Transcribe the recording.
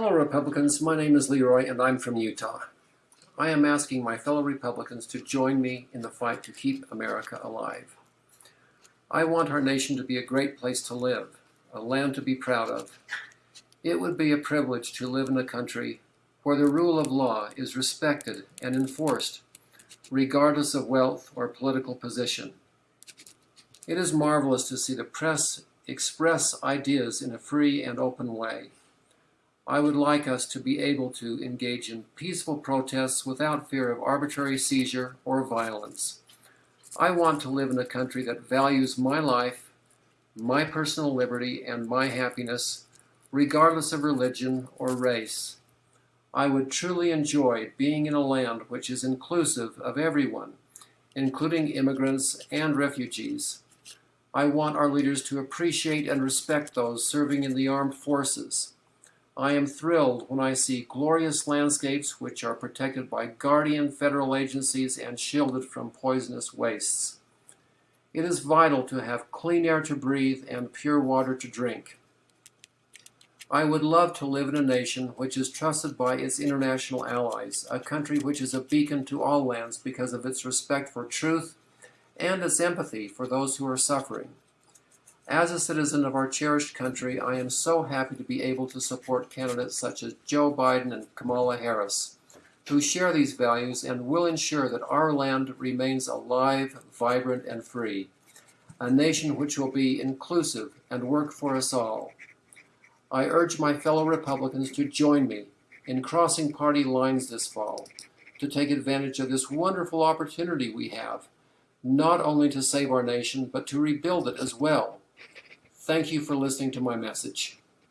Hello, Republicans. My name is Leroy, and I'm from Utah. I am asking my fellow Republicans to join me in the fight to keep America alive. I want our nation to be a great place to live, a land to be proud of. It would be a privilege to live in a country where the rule of law is respected and enforced, regardless of wealth or political position. It is marvelous to see the press express ideas in a free and open way. I would like us to be able to engage in peaceful protests without fear of arbitrary seizure or violence. I want to live in a country that values my life, my personal liberty, and my happiness, regardless of religion or race. I would truly enjoy being in a land which is inclusive of everyone, including immigrants and refugees. I want our leaders to appreciate and respect those serving in the armed forces I am thrilled when I see glorious landscapes which are protected by guardian federal agencies and shielded from poisonous wastes. It is vital to have clean air to breathe and pure water to drink. I would love to live in a nation which is trusted by its international allies, a country which is a beacon to all lands because of its respect for truth and its empathy for those who are suffering. As a citizen of our cherished country, I am so happy to be able to support candidates such as Joe Biden and Kamala Harris, who share these values and will ensure that our land remains alive, vibrant, and free, a nation which will be inclusive and work for us all. I urge my fellow Republicans to join me in crossing party lines this fall to take advantage of this wonderful opportunity we have, not only to save our nation, but to rebuild it as well. Thank you for listening to my message.